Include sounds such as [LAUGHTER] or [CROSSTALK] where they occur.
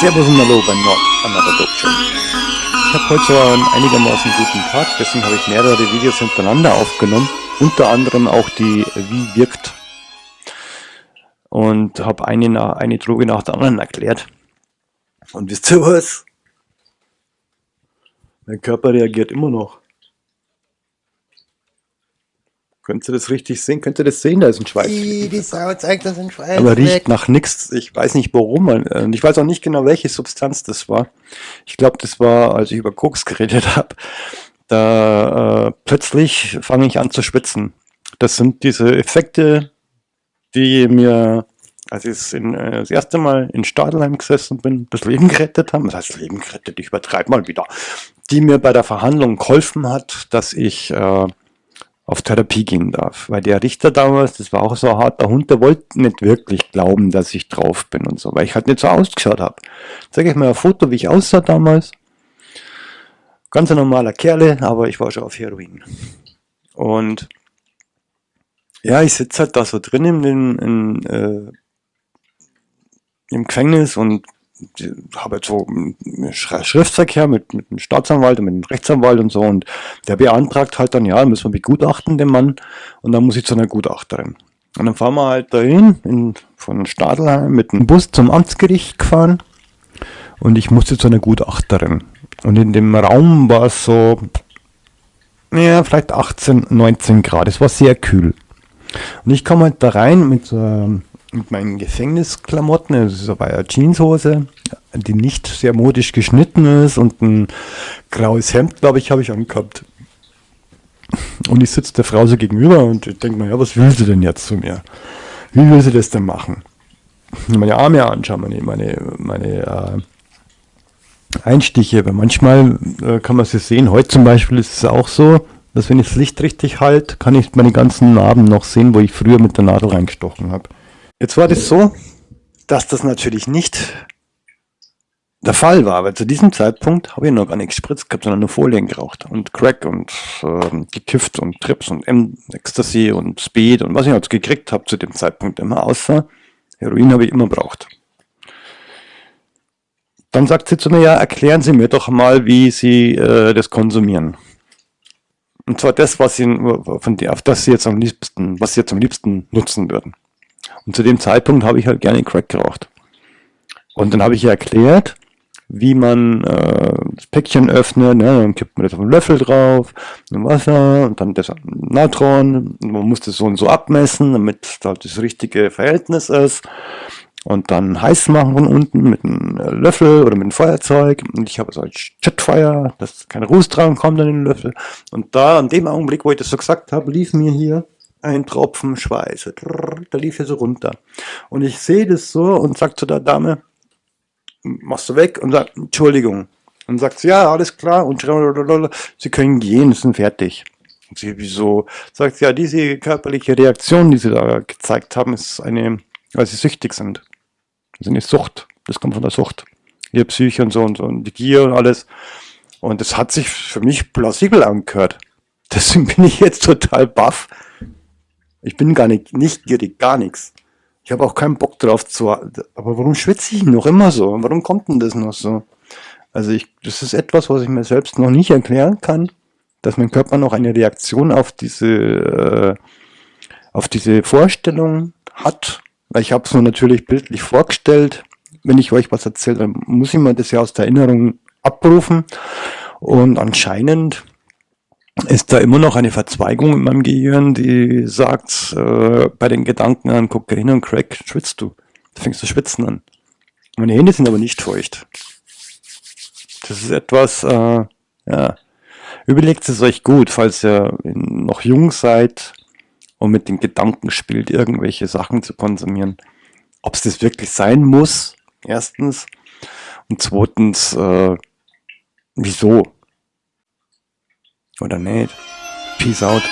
Servus und Hallo bei Not Another Show. Ich habe heute so einen einigermaßen guten Tag, deswegen habe ich mehrere Videos hintereinander aufgenommen, unter anderem auch die Wie wirkt und habe eine, eine Droge nach der anderen erklärt. Und wisst ihr was? Mein Körper reagiert immer noch. Könnt ihr das richtig sehen? Könnt ihr das sehen? Da ist ein Schweiß. Die, die Sau zeigt das ein Schweiß. Aber riecht nach nichts. Ich weiß nicht warum. Und ich weiß auch nicht genau, welche Substanz das war. Ich glaube, das war, als ich über Koks geredet [LAUGHS] habe. Da äh, plötzlich fange ich an zu schwitzen. Das sind diese Effekte, die mir, als ich in, äh, das erste Mal in Stadelheim gesessen bin, das Leben gerettet haben. Das heißt, Leben gerettet, ich übertreibe mal wieder. Die mir bei der Verhandlung geholfen hat, dass ich äh, auf Therapie gehen darf. Weil der Richter damals, das war auch so ein harter Hund, der wollte nicht wirklich glauben, dass ich drauf bin und so, weil ich halt nicht so ausgeschaut habe. Zeige ich mal ein Foto, wie ich aussah damals. Ganz ein normaler Kerle, aber ich war schon auf Heroin. Und ja, ich sitze halt da so drin in, in, äh, im Gefängnis und habe jetzt so Schriftverkehr mit, mit dem Staatsanwalt und mit dem Rechtsanwalt und so und der beantragt halt dann, ja, müssen wir begutachten, den Mann, und dann muss ich zu einer Gutachterin. Und dann fahren wir halt dahin, in, von Stadelheim mit dem Bus zum Amtsgericht gefahren und ich musste zu einer Gutachterin. Und in dem Raum war es so, ja, vielleicht 18, 19 Grad, es war sehr kühl. Und ich komme halt da rein mit so einem mit meinen Gefängnisklamotten, das ist aber eine Jeanshose, die nicht sehr modisch geschnitten ist und ein graues Hemd, glaube ich, habe ich angehabt. Und ich sitze der Frau so gegenüber und ich denke mir, ja, was will sie denn jetzt zu mir? Wie will sie das denn machen? Meine Arme anschauen, meine, meine, meine äh, Einstiche, weil manchmal äh, kann man sie sehen. Heute zum Beispiel ist es auch so, dass wenn ich das Licht richtig halte, kann ich meine ganzen Narben noch sehen, wo ich früher mit der Nadel reingestochen habe. Jetzt war das so, dass das natürlich nicht der Fall war, weil zu diesem Zeitpunkt habe ich noch gar nicht gespritzt gehabt, sondern nur Folien geraucht und Crack und äh, gekifft und Trips und M Ecstasy und Speed und was ich jetzt gekriegt habe zu dem Zeitpunkt immer, außer Heroin habe ich immer braucht. Dann sagt sie zu mir, ja, erklären Sie mir doch mal, wie Sie äh, das konsumieren. Und zwar das, was Sie, von der, auf das Sie jetzt am liebsten, was Sie jetzt am liebsten nutzen würden. Und zu dem Zeitpunkt habe ich halt gerne Crack geraucht. Und dann habe ich ihr erklärt, wie man äh, das Päckchen öffnet, ne? dann kippt man das auf einen Löffel drauf, ein Wasser und dann das Natron. Man muss das so und so abmessen, damit halt das richtige Verhältnis ist. Und dann heiß machen von unten mit einem Löffel oder mit einem Feuerzeug. Und ich habe so ein Jetfire, dass kein Ruß dran kommt an den Löffel. Und da, an dem Augenblick, wo ich das so gesagt habe, lief mir hier ein Tropfen Schweiß. Da lief er so runter. Und ich sehe das so und sag zu der Dame, machst du weg und sagt, Entschuldigung. Und sagt sie, ja, alles klar, und sie können gehen, sind fertig. Und sie, wieso? Sagt sie, ja, diese körperliche Reaktion, die sie da gezeigt haben, ist eine, weil sie süchtig sind. Das ist eine Sucht. Das kommt von der Sucht. Ihr Psyche und so und so und die Gier und alles. Und das hat sich für mich plausibel angehört. Deswegen bin ich jetzt total baff, ich bin gar nicht, nicht gierig, gar nichts. Ich habe auch keinen Bock drauf zu. Aber warum schwitze ich noch immer so? Warum kommt denn das noch so? Also ich, das ist etwas, was ich mir selbst noch nicht erklären kann, dass mein Körper noch eine Reaktion auf diese, äh, auf diese Vorstellung hat. Weil ich habe es mir natürlich bildlich vorgestellt. Wenn ich euch was erzähle, dann muss ich mir das ja aus der Erinnerung abrufen. Und anscheinend ist da immer noch eine Verzweigung in meinem Gehirn, die sagt, äh, bei den Gedanken an Kokain und Crack schwitzt du. Du fängst zu schwitzen an. Meine Hände sind aber nicht feucht. Das ist etwas, äh, ja, überlegt es euch gut, falls ihr noch jung seid und mit den Gedanken spielt, irgendwelche Sachen zu konsumieren. Ob es das wirklich sein muss, erstens. Und zweitens, äh, wieso? Oder nicht? Peace out.